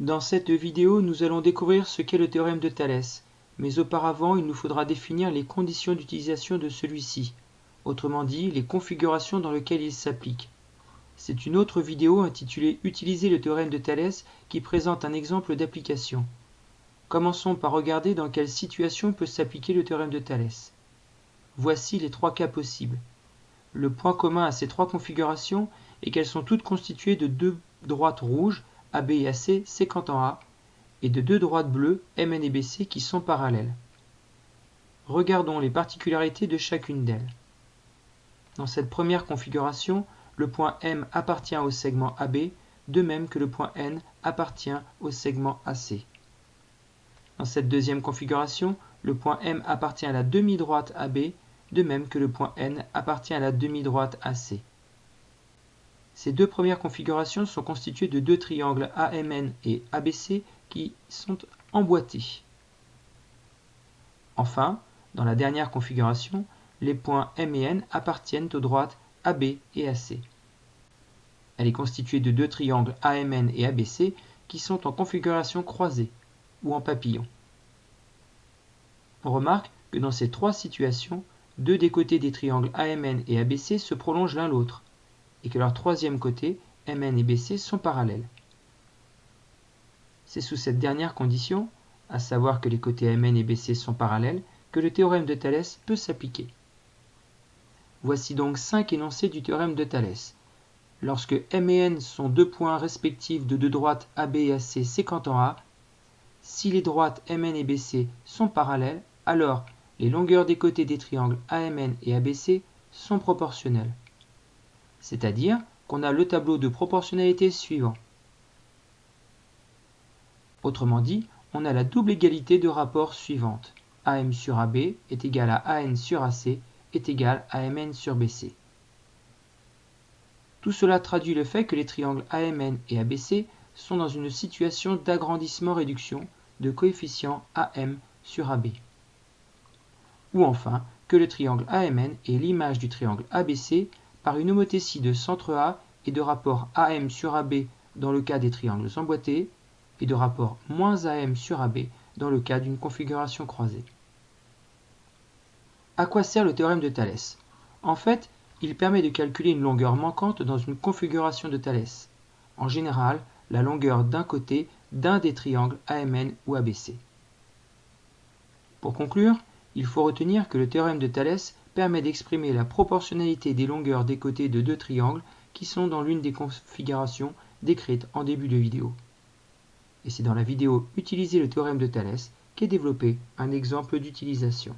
Dans cette vidéo, nous allons découvrir ce qu'est le théorème de Thalès, mais auparavant il nous faudra définir les conditions d'utilisation de celui-ci, autrement dit les configurations dans lesquelles il s'applique. C'est une autre vidéo intitulée Utiliser le théorème de Thalès qui présente un exemple d'application. Commençons par regarder dans quelle situation peut s'appliquer le théorème de Thalès. Voici les trois cas possibles. Le point commun à ces trois configurations est qu'elles sont toutes constituées de deux droites rouges, AB et AC, séquent en A, et de deux droites bleues, MN et BC, qui sont parallèles. Regardons les particularités de chacune d'elles. Dans cette première configuration, le point M appartient au segment AB, de même que le point N appartient au segment AC. Dans cette deuxième configuration, le point M appartient à la demi-droite AB, de même que le point N appartient à la demi-droite AC. Ces deux premières configurations sont constituées de deux triangles AMN et ABC qui sont emboîtés. Enfin, dans la dernière configuration, les points M et N appartiennent aux droites AB et AC. Elle est constituée de deux triangles AMN et ABC qui sont en configuration croisée ou en papillon. On remarque que dans ces trois situations, deux des côtés des triangles AMN et ABC se prolongent l'un l'autre, et que leur troisième côté, MN et BC, sont parallèles. C'est sous cette dernière condition, à savoir que les côtés MN et BC sont parallèles, que le théorème de Thalès peut s'appliquer. Voici donc cinq énoncés du théorème de Thalès. Lorsque M et N sont deux points respectifs de deux droites AB et AC séquent en A, si les droites MN et BC sont parallèles, alors les longueurs des côtés des triangles AMN et ABC sont proportionnelles. C'est-à-dire qu'on a le tableau de proportionnalité suivant. Autrement dit, on a la double égalité de rapport suivante. AM sur AB est égal à AN sur AC est égal à MN sur BC. Tout cela traduit le fait que les triangles AMN et ABC sont dans une situation d'agrandissement-réduction de coefficient AM sur AB ou enfin que le triangle AMN est l'image du triangle ABC par une homothétie de centre A et de rapport AM sur AB dans le cas des triangles emboîtés et de rapport moins AM sur AB dans le cas d'une configuration croisée. À quoi sert le théorème de Thalès? En fait, il permet de calculer une longueur manquante dans une configuration de Thalès. En général, la longueur d'un côté d'un des triangles AMN ou ABC. Pour conclure, il faut retenir que le théorème de Thalès permet d'exprimer la proportionnalité des longueurs des côtés de deux triangles qui sont dans l'une des configurations décrites en début de vidéo. Et c'est dans la vidéo Utiliser le théorème de Thalès qu'est développé un exemple d'utilisation.